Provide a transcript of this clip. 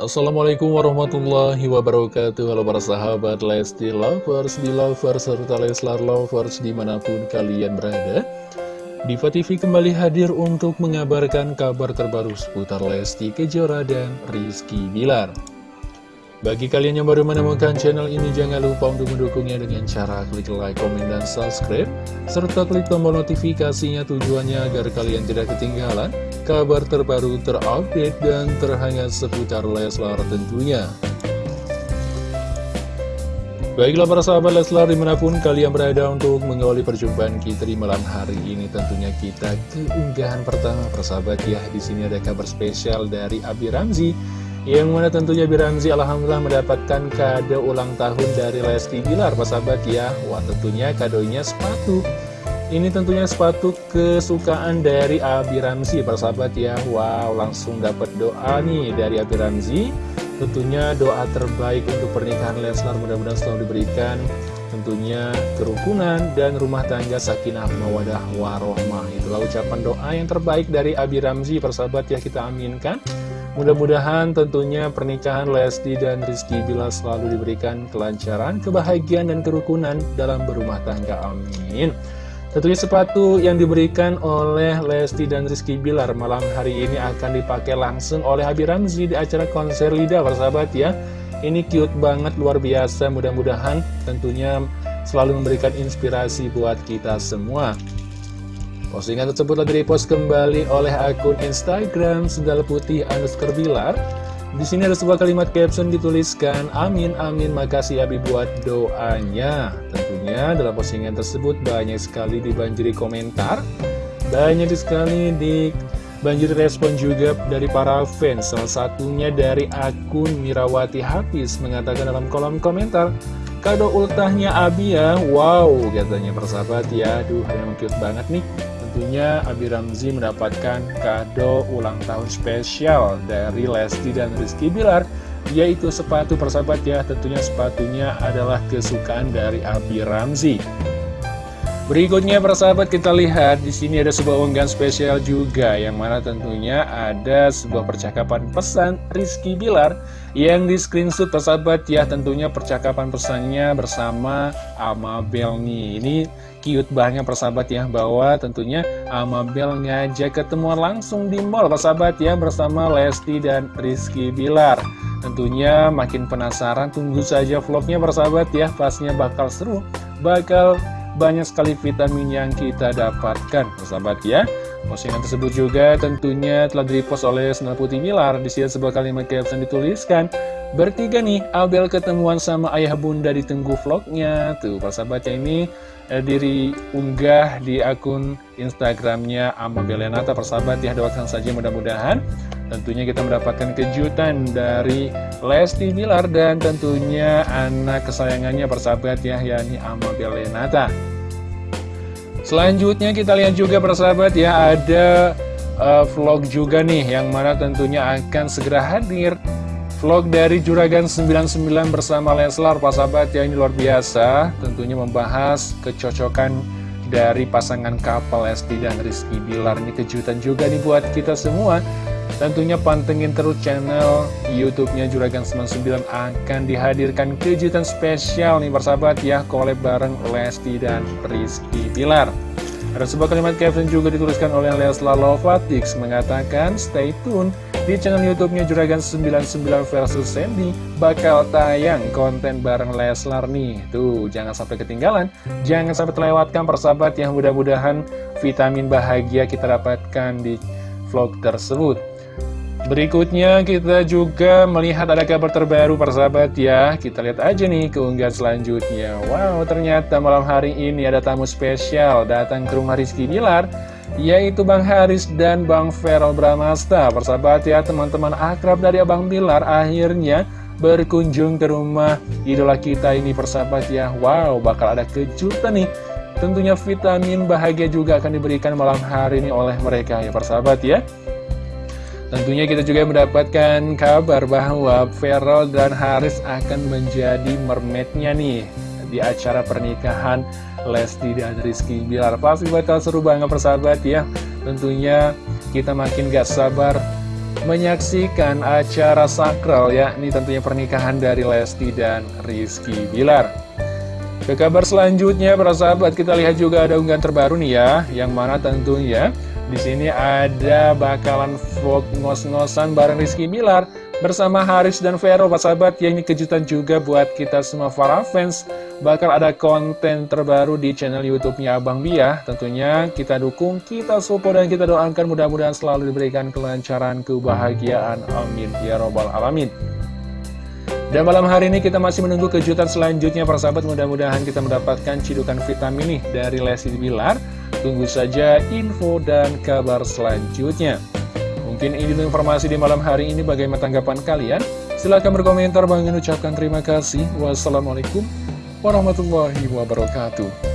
Assalamualaikum warahmatullahi wabarakatuh. Halo para sahabat Lesti Lovers, Belovers, serta Leslar Lovers di mana pun kalian berada. Diva TV kembali hadir untuk mengabarkan kabar terbaru seputar Lesti Kejora dan Rizky Bilar bagi kalian yang baru menemukan channel ini, jangan lupa untuk mendukungnya dengan cara klik like, komen, dan subscribe, serta klik tombol notifikasinya tujuannya agar kalian tidak ketinggalan kabar terbaru terupdate dan terhangat seputar Leslar tentunya. Baiklah para sahabat Leslar di mana pun kalian berada untuk mengawali perjumpaan kita di malam hari ini tentunya kita keunggahan pertama persahabat ya di sini ada kabar spesial dari Abi Ramzi yang mana tentunya Biramzi Alhamdulillah mendapatkan kado ulang tahun dari Lesti Bilar sahabat ya. Wah tentunya kadonya sepatu. Ini tentunya sepatu kesukaan dari Abi Ramzi sahabat ya. Wow langsung dapat doa nih dari Abi Ramzi. Tentunya doa terbaik untuk pernikahan Leslar mudah-mudahan selalu diberikan Tentunya kerukunan dan rumah tangga sakinah mawadah warohmah Itulah ucapan doa yang terbaik dari Abi Ramzi persahabat ya kita aminkan Mudah-mudahan tentunya pernikahan Lesti dan Rizky Bila selalu diberikan kelancaran, kebahagiaan, dan kerukunan dalam berumah tangga. Amin. Tentunya sepatu yang diberikan oleh Lesti dan Rizky Bilar malam hari ini akan dipakai langsung oleh Habib Ramzi di acara konser Lida, persahabat ya. Ini cute banget, luar biasa. Mudah-mudahan tentunya selalu memberikan inspirasi buat kita semua. Postingan tersebut lagi dipost kembali oleh akun Instagram Sendal Putih underscore Bilar. Di sini ada sebuah kalimat caption dituliskan, Amin, amin, makasih Abi buat doanya. Tentunya dalam postingan tersebut banyak sekali dibanjiri komentar, banyak sekali di banjir respon juga dari para fans. Salah satunya dari akun Mirawati Hafiz mengatakan dalam kolom komentar, Kado ultahnya Abi ya, wow katanya persahabat ya, aduh memang cute banget nih. Tentunya Abi Ramzi mendapatkan kado ulang tahun spesial dari Lesti dan Rizky Bilar yaitu sepatu persahabat ya. Tentunya sepatunya adalah kesukaan dari Abi Ramzi Berikutnya persahabat kita lihat di sini ada sebuah unggahan spesial juga yang mana tentunya ada sebuah percakapan pesan Rizky Bilar yang di screenshot persahabat ya tentunya percakapan pesannya bersama Amabel nih. Ini cute banget persahabat ya bahwa tentunya Amabel ngajak ketemuan langsung di mall persahabat ya bersama Lesti dan Rizky Bilar. Tentunya makin penasaran tunggu saja vlognya persahabat ya pasnya bakal seru bakal banyak sekali vitamin yang kita dapatkan sahabat ya. Postingan tersebut juga tentunya telah dipost oleh Senal Putih Milar. Di sini sebuah kalimat caption dituliskan bertiga nih Abel ketemuan sama ayah bunda di tenggu vlognya. Tuh persahabatnya ini eh, diri unggah di akun Instagramnya Ama Belenata persahabat ya doakan saja mudah-mudahan Tentunya kita mendapatkan kejutan dari Lesti Bilar dan tentunya anak kesayangannya persahabat ya, yakni Amabel Lenata. Selanjutnya kita lihat juga persahabat ya, ada uh, vlog juga nih yang mana tentunya akan segera hadir. Vlog dari Juragan 99 bersama Leslar, persahabat ya, ini luar biasa. Tentunya membahas kecocokan dari pasangan kapal Lesti dan Rizky Bilar. Ini kejutan juga nih buat kita semua. Tentunya pantengin terus channel YouTube-nya Juragan 99 akan dihadirkan kejutan spesial nih persahabat ya collab bareng Lesti dan Rizky Pilar. Ada sebuah kalimat caption juga dituliskan oleh Leslar Lovatix mengatakan stay tune di channel YouTube-nya Juragan 99 versus Sandy bakal tayang konten bareng Leslar nih. Tuh, jangan sampai ketinggalan, jangan sampai terlewatkan persahabat yang mudah-mudahan vitamin bahagia kita dapatkan di vlog tersebut. Berikutnya kita juga melihat ada kabar terbaru persahabat ya. Kita lihat aja nih keunggahan selanjutnya. Wow ternyata malam hari ini ada tamu spesial datang ke rumah Rizky Bilar Yaitu Bang Haris dan Bang Feral Bramasta. Persahabat ya teman-teman akrab dari Abang Bilar akhirnya berkunjung ke rumah idola kita ini persahabat ya. Wow bakal ada kejutan nih. Tentunya vitamin bahagia juga akan diberikan malam hari ini oleh mereka ya persahabat ya Tentunya kita juga mendapatkan kabar bahwa Feral dan Haris akan menjadi mermaidnya nih di acara pernikahan Lesti dan Rizky Bilar. Pasti bakal seru banget persahabat ya. Tentunya kita makin gak sabar menyaksikan acara sakral ya Ini tentunya pernikahan dari Lesti dan Rizky Bilar Ke kabar selanjutnya para sahabat kita lihat juga ada unggahan terbaru nih ya Yang mana tentunya di sini ada bakalan vlog ngos-ngosan bareng Rizky Bilar bersama Haris dan Vero sahabat ya ini kejutan juga buat kita semua para fans bakal ada konten terbaru di channel YouTube-nya Abang Bia. Tentunya kita dukung, kita support, dan kita doakan mudah-mudahan selalu diberikan kelancaran, kebahagiaan. Amin. Ya Robbal Alamin. Dan malam hari ini kita masih menunggu kejutan selanjutnya para sahabat Mudah-mudahan kita mendapatkan cidukan vitamin nih dari Lesti Bilar Tunggu saja info dan kabar selanjutnya. Mungkin ini informasi di malam hari ini. Bagaimana tanggapan kalian? Silahkan berkomentar, bang ucapkan terima kasih. Wassalamualaikum warahmatullahi wabarakatuh